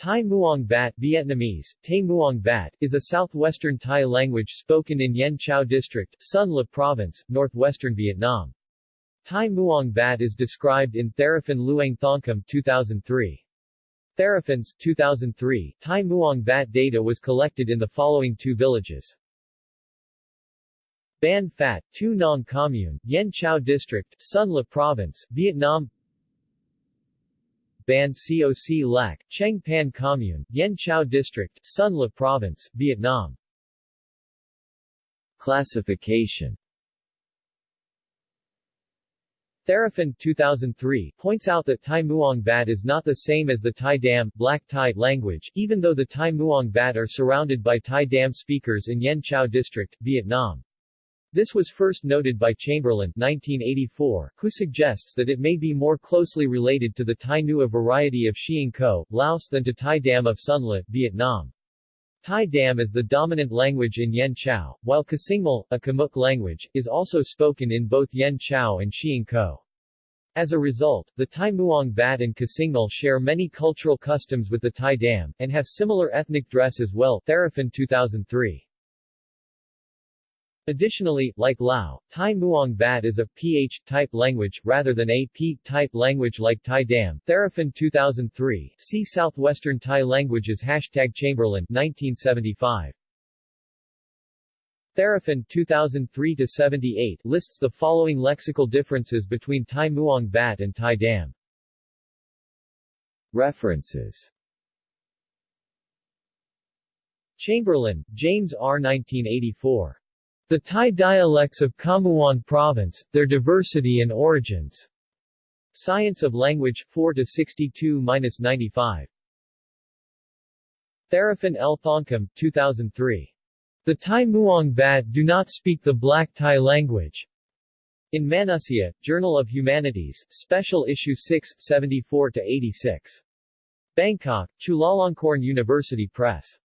Thai Muang Bat Vietnamese, Tay Muang Bat, is a southwestern Thai language spoken in Yen Chau District, Son La Province, northwestern Vietnam. Thai Muang Bat is described in Theraphan Luang Thongkum 2003. Theraphans, 2003, Thai Muang Bat data was collected in the following two villages. Ban Phat, Tu Nong Commune, Yen Chau District, Son La Province, Vietnam Ban Coc Lac, Cheng Pan Commune, Yen Chau District, Son La Province, Vietnam Classification Theraphan 2003 points out that Thai Muang Bat is not the same as the Thai Dam, Black Thai language, even though the Thai Muang Bat are surrounded by Thai Dam speakers in Yen Chau District, Vietnam. This was first noted by Chamberlain 1984, who suggests that it may be more closely related to the Thai Nua variety of Siêng Ko, Laos than to Thai Dam of Son La, Vietnam. Thai Dam is the dominant language in Yen Chau, while Kasingmal, a Khmuic language, is also spoken in both Yen Chau and Siêng Ko. As a result, the Thai Muang Bat and Kasingmal share many cultural customs with the Thai Dam, and have similar ethnic dress as well Theraphan 2003. Additionally, like Lao, Thai Muang Bat is a PH-type language, rather than a P-type language like Thai Dam. Theraphan 2003, see Southwestern Thai Languages Hashtag Chamberlain 1975. Theraphan 2003-78 lists the following lexical differences between Thai Muang Bat and Thai Dam. References Chamberlain, James R. 1984. The Thai dialects of Khammouan Province, Their Diversity and Origins. Science of Language 4-62-95. Theraphan L. Thongkum, 2003. The Thai Muang Bat do not speak the Black Thai language. In Manusya, Journal of Humanities, Special Issue 6, 74 to 86. Bangkok, Chulalongkorn University Press.